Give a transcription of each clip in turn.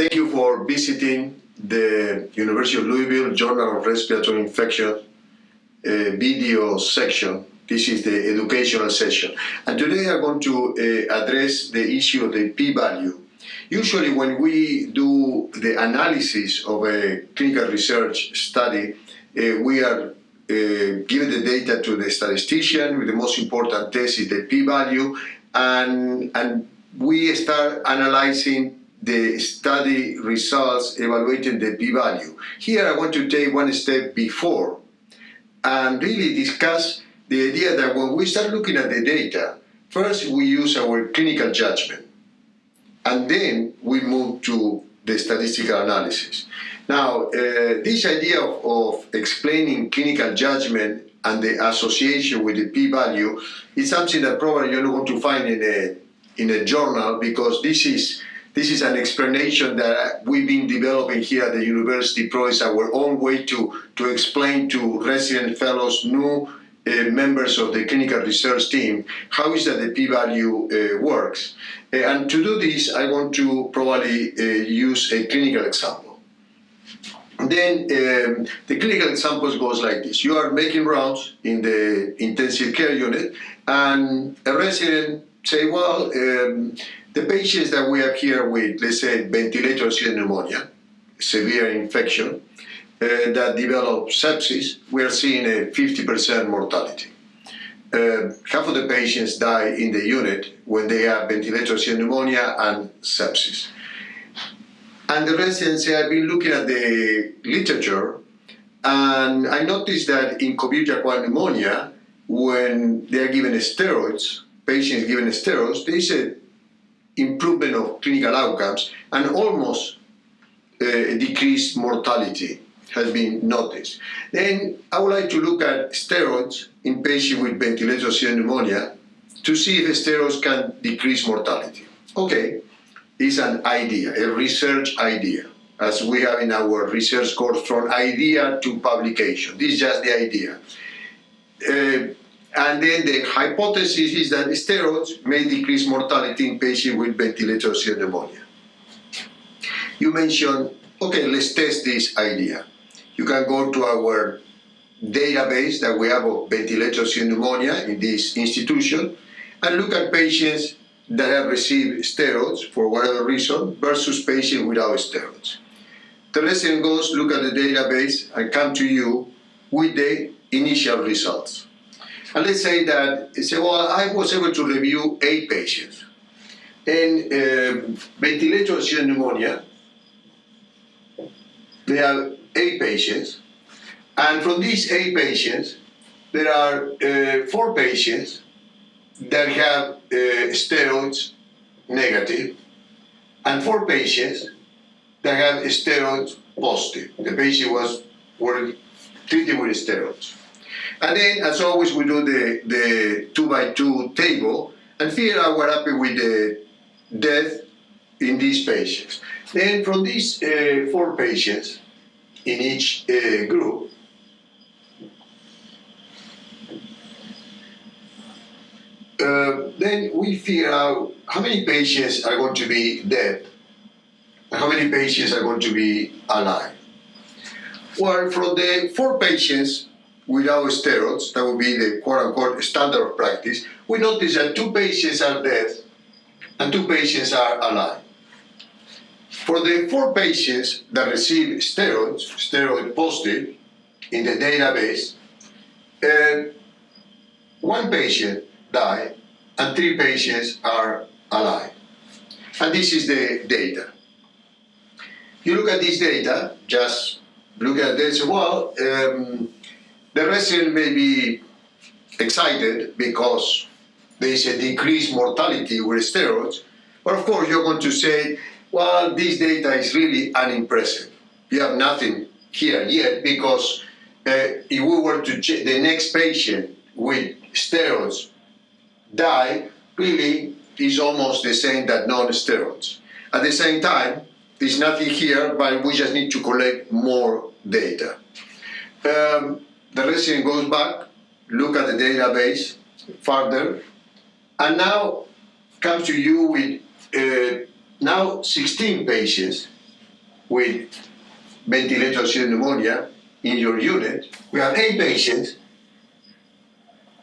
thank you for visiting the University of Louisville Journal of Respiratory Infection uh, video section. This is the educational session. And today I'm going to uh, address the issue of the p-value. Usually when we do the analysis of a clinical research study, uh, we are uh, give the data to the statistician. With the most important test is the p-value, and and we start analyzing the study results evaluating the p-value. Here I want to take one step before and really discuss the idea that when we start looking at the data, first we use our clinical judgment and then we move to the statistical analysis. Now, uh, this idea of, of, explaining clinical judgment and the association with the p-value is something that probably you're not going to find in a in a journal because this is this is an explanation that we've been developing here at the university. Pro is our own way to to explain to resident fellows, new uh, members of the clinical research team, how is that the p-value uh, works. Uh, and to do this, I want to probably uh, use a clinical example. Then um, the clinical example goes like this. You are making rounds in the intensive care unit and a resident say, well, um, the patients that we have here with, let's say, ventilator-associated pneumonia, severe infection, uh, that develop sepsis, we are seeing a 50% mortality. Uh, half of the patients die in the unit when they have ventilator-associated pneumonia and sepsis. And the residents say, I've been looking at the literature and I noticed that in COVID pneumonia, when they are given steroids, patients given steroids, there is a improvement of clinical outcomes and almost uh, decreased mortality has been noticed. Then I would like to look at steroids in patients with ventilator-associated pneumonia to see if steroids can decrease mortality. Okay, is an idea, a research idea, as we have in our research course from idea to publication. This is just the idea. Uh, and then the hypothesis is that steroids may decrease mortality in patients with ventilator-associated pneumonia. You mentioned, okay, let's test this idea. You can go to our database that we have of ventilator-associated pneumonia in this institution and look at patients that have received steroids for whatever reason versus patients without steroids. The resident goes, look at the database and come to you with the initial results. And let's say that, say, well, I was able to review eight patients. And uh, ventilator-associated pneumonia, they have eight patients. And from these eight patients, there are uh, four patients that have uh, steroids negative and four patients that have steroids positive. The patient was were treated with steroids. And then, as always, we do the, the two by two table and figure out what happened with the death in these patients. Then from these uh, four patients in each uh, group, uh, then we figure out how many patients are going to be dead and how many patients are going to be alive. Well, from the four patients without steroids, that would be the quote-unquote standard of practice, we notice that two patients are dead and two patients are alive. For the four patients that receive steroids, steroid positive, in the database, uh, one patient died and three patients are alive. And this is the data. You look at this data, just look at this, well, um, the resident may be excited because there is a decreased mortality with steroids, but of course you're going to say, well, this data is really unimpressive. You have nothing here yet because uh, if we were to check the next patient with steroids die, really is almost the same that non-steroids. At the same time, there's nothing here, but we just need to collect more data. Um, the resident goes back, look at the database further, and now comes to you with uh, now 16 patients with ventilator associated pneumonia in your unit. We have eight patients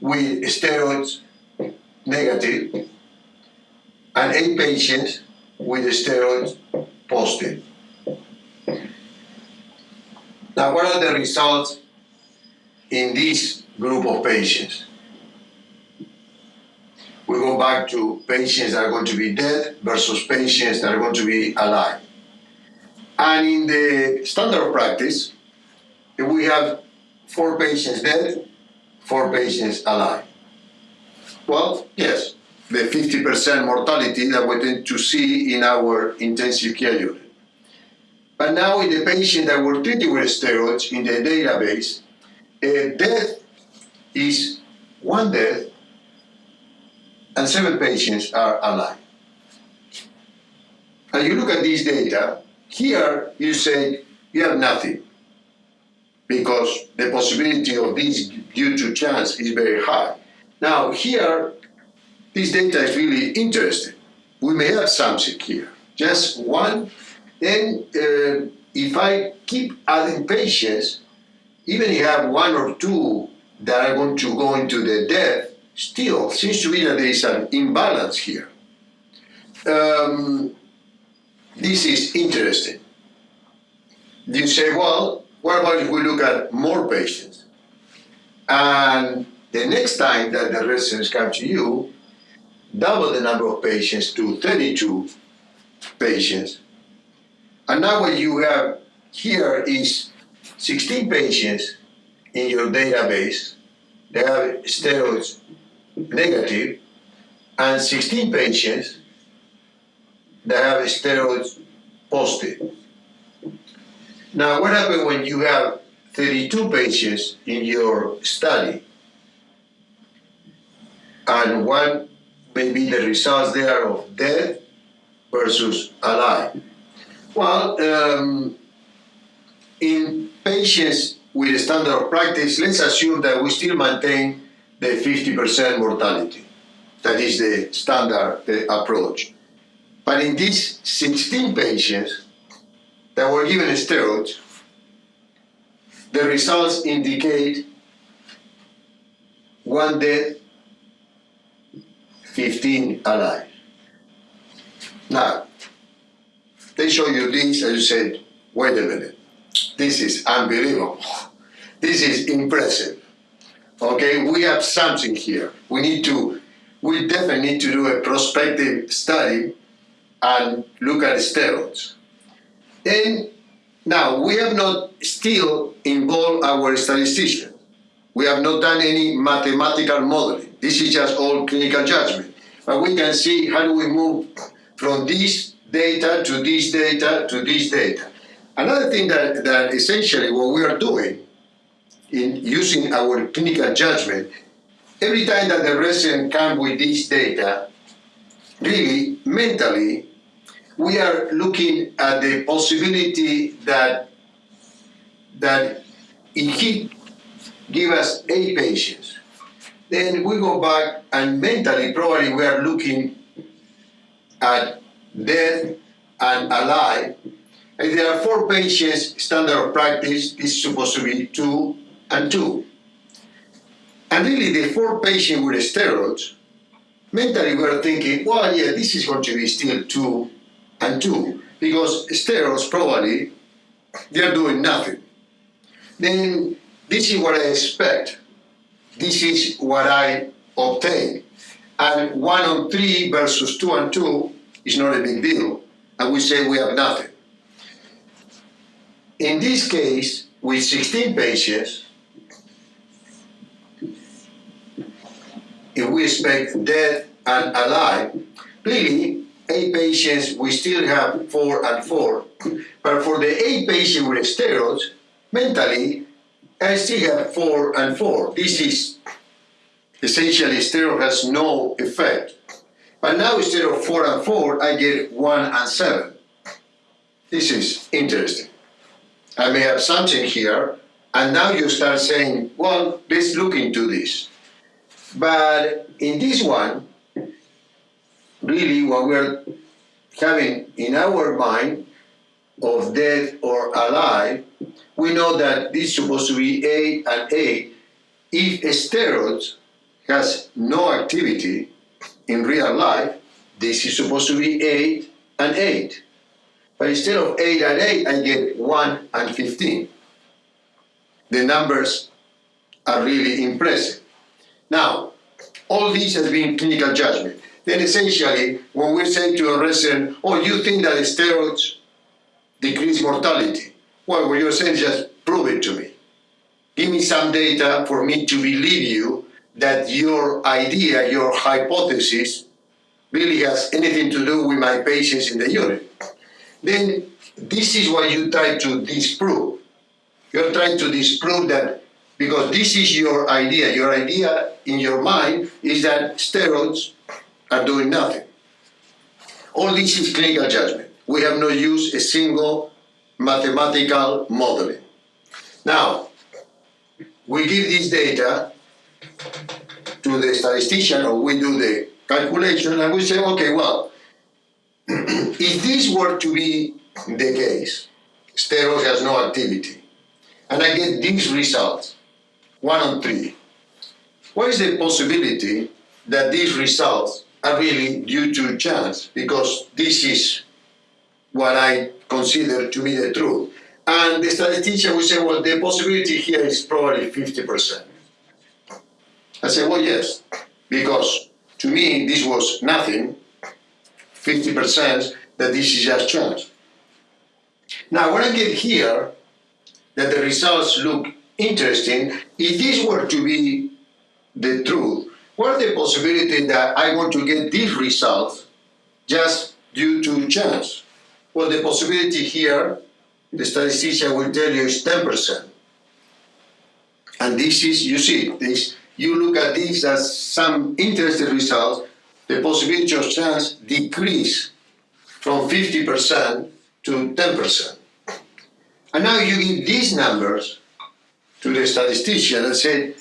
with steroids negative and eight patients with steroids positive. Now, what are the results in this group of patients? We go back to patients that are going to be dead versus patients that are going to be alive. And in the standard practice, we have four patients dead, four patients alive. Well, yes, the 50% mortality that we tend to see in our intensive care unit. But now in the patient that were treated with steroids in the database, a death is one death and seven patients are alive. And you look at these data, here you say you have nothing because the possibility of this due to chance is very high. Now here, this data is really interesting. We may have something here, just one. Then uh, if I keep adding patients, even if you have one or two that are going to go into the death, still seems to be that there is an imbalance here. Um, this is interesting. You say, well, what about if we look at more patients? And the next time that the residents come to you, double the number of patients to 32 patients. And now what you have here is 16 patients in your database. They have steroids negative and 16 patients that have steroids positive. Now, what happens when you have 32 patients in your study and one may be the results there of death versus alive? Well, um, in patients with standard of practice, let's assume that we still maintain the 50% mortality. That is the standard approach. But in these 16 patients that were given steroids, the results indicate one death, 15 alive. Now, they show you this and you said, wait a minute, this is unbelievable. This is impressive. Okay, we have something here. We need to, we definitely need to do a prospective study and look at steroids. And now we have not still involved our statistician. We have not done any mathematical modeling. This is just all clinical judgment. But we can see how do we move from this data to this data to this data. Another thing that, that essentially what we are doing in using our clinical judgment, every time that the resident comes with this data, really mentally, we are looking at the possibility that that if he give us eight patients, then we go back and mentally probably we are looking at dead and alive. If there are four patients, standard of practice This is supposed to be two and two. And really, the four patients with steroids, mentally we are thinking, well, yeah, this is going to be still two and two, because steroids probably, they're doing nothing. Then this is what I expect. This is what I obtain. And one on three versus two and two is not a big deal. And we say we have nothing. In this case, with 16 patients, if we expect dead and alive, really, eight patients, we still have four and four. But for the eight patients with steroids, mentally, I still have four and four. This is essentially steroid has no effect. But now instead of four and four, I get one and seven. This is interesting. I may have something here, and now you start saying, well, let's look into this. But in this one, really what we're having in our mind, of dead or alive, we know that this is supposed to be A and A. If a steroid has no activity in real life, this is supposed to be 8 and 8. But instead of 8 and 8, I get 1 and 15. The numbers are really impressive. Now, all this has been clinical judgment. Then essentially, when we say to a resident, oh, you think that steroids decrease mortality? Well, what you're saying is just prove it to me. Give me some data for me to believe you that your idea, your hypothesis, really has anything to do with my patients in the unit. Then this is what you try to disprove. You're trying to disprove that because this is your idea. Your idea in your mind is that steroids are doing nothing. All this is clinical judgment. We have not used a single mathematical modeling. Now, we give this data to the statistician or we do the calculation and we say, okay, well, if this were to be the case, steroids has no activity, and I get these results, one on three, what is the possibility that these results are really due to chance? Because this is what I consider to be the truth. And the statistician will say, well, the possibility here is probably 50%. I said, well, yes, because to me this was nothing, 50% that this is just chance. Now, when I get here, that the results look interesting, if this were to be the truth, what the possibility that I want to get these results just due to chance? Well, the possibility here, the statistician will tell you is 10%. And this is, you see, this you look at this as some interesting results, the possibility of chance decrease from 50% to 10%. And now you give these numbers to the statistician and say,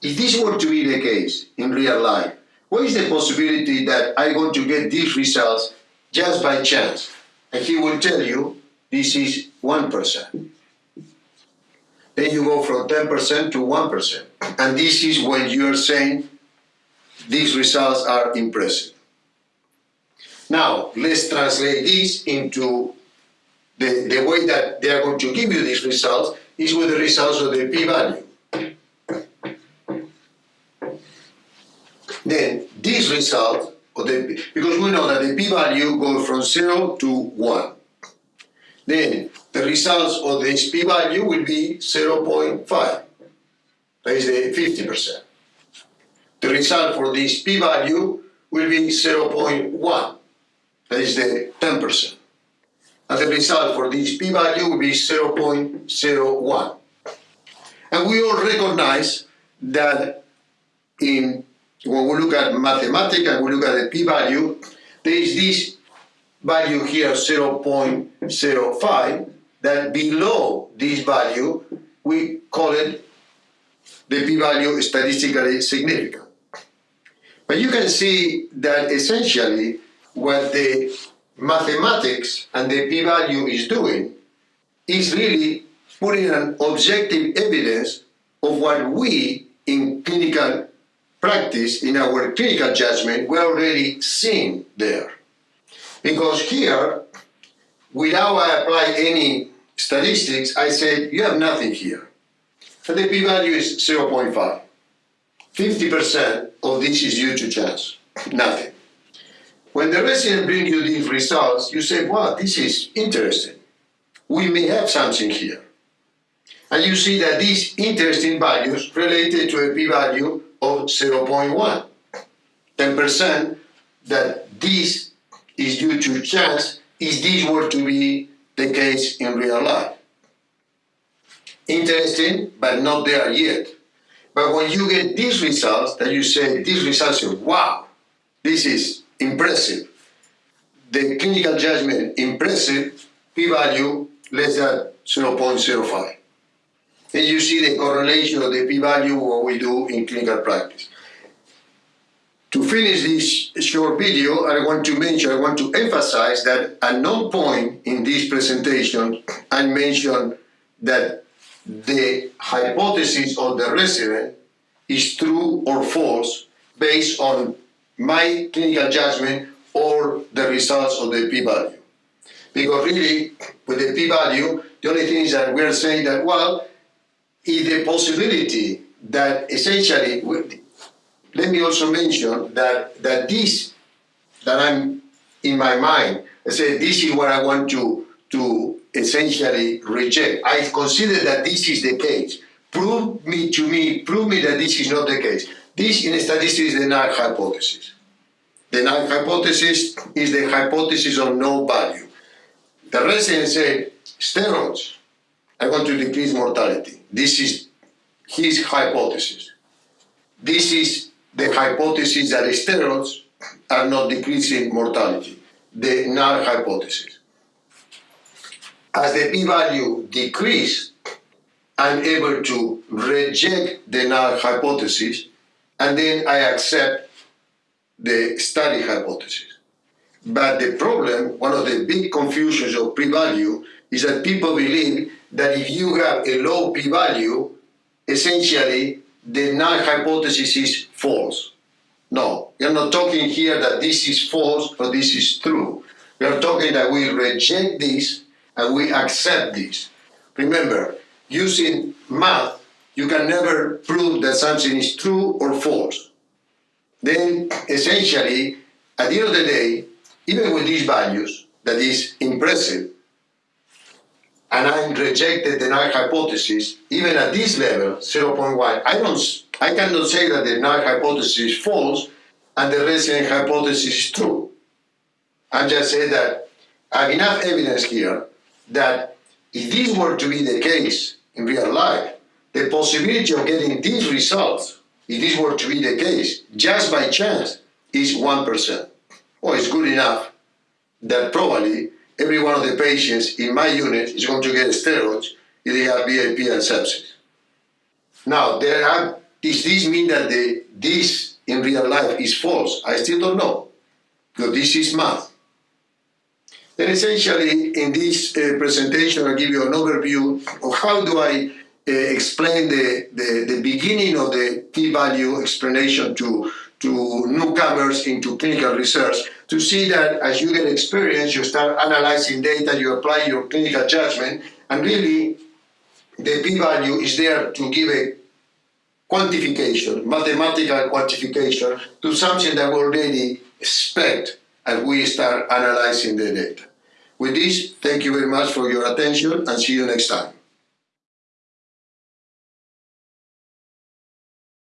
if this were to be the case in real life, what is the possibility that I'm going to get these results just by chance? And he will tell you this is 1%. Then you go from 10% to 1%. And this is when you're saying these results are impressive. Now, let's translate this into the, the way that they are going to give you these results is with the results of the p-value. Then this result, of the, because we know that the p-value goes from 0 to 1. Then the results of this p-value will be 0.5. That is the 50%. The result for this p-value will be 0.1. That is the 10%. And the result for this p-value will be 0.01. And we all recognize that in when we look at mathematics and we look at the p-value, there is this value here 0.05 that below this value we call it the p-value statistically significant. But you can see that essentially what the mathematics and the p-value is doing is really putting an objective evidence of what we in clinical practice, in our clinical judgment, we're already seeing there. Because here, without I apply any statistics, I said, you have nothing here. And the p-value is 0.5. 50% of this is due to chance, nothing. When the resident brings you these results, you say, wow, this is interesting. We may have something here. And you see that these interesting values related to a p-value of 0.1. 10% that this is due to chance if this were to be the case in real life. Interesting, but not there yet. But when you get these results, that you say, these results, say, wow, this is impressive. The clinical judgment, impressive, p-value less than 0.05. And you see the correlation of the p-value what we do in clinical practice. to finish this short video, I want to mention, I want to emphasize that at no point in this presentation I mentioned that the hypothesis of the resident is true or false based on my clinical judgment or the results of the p-value. Because really, with the p-value, the only thing is that we're saying that, well, if the possibility that essentially, let me also mention that, that this, that I'm in my mind, I say this is what I want to, to essentially reject. I consider that this is the case. Prove me to me, prove me that this is not the case. This in statistics is the null hypothesis. The null hypothesis is the hypothesis of no value. The resident said, steroids I want to decrease mortality. This is his hypothesis. This is the hypothesis that steroids are not decreasing mortality, the null hypothesis. As the p-value decrease, I'm able to reject the null hypothesis and then I accept the study hypothesis. But the problem, one of the big confusions of p-value is that people believe that if you have a low p-value, essentially the null hypothesis is false. No, are not talking here that this is false or this is true. Are talking that we reject this and we accept this. Remember, using math, you can never prove that something is true or false. Then, essentially, at the end of the day, even with these values, that is impressive, and I rejected the null hypothesis, even at this level, 0.1, I, don't, I cannot say that the null hypothesis is false and the resident hypothesis is true. I'm just saying that I have enough evidence here that if this were to be the case in real life, the possibility of getting these results, if this were to be the case, just by chance, is 1%. Well, it's good enough that probably every one of the patients in my unit is going to get steroids if they have VAP and sepsis. Now, there are, does this mean that the, this in real life is false? I still don't know, because this is math. Then essentially, in this uh, presentation, I'll give you an overview of how do I uh, explain the, the, the beginning of the p-value explanation to, to newcomers into clinical research to see that as you get experience, you start analyzing data, you apply your clinical judgment, and really the p-value is there to give a quantification, mathematical quantification to something that we already expect as we start analyzing the data. With this, thank you very much for your attention and see you next time.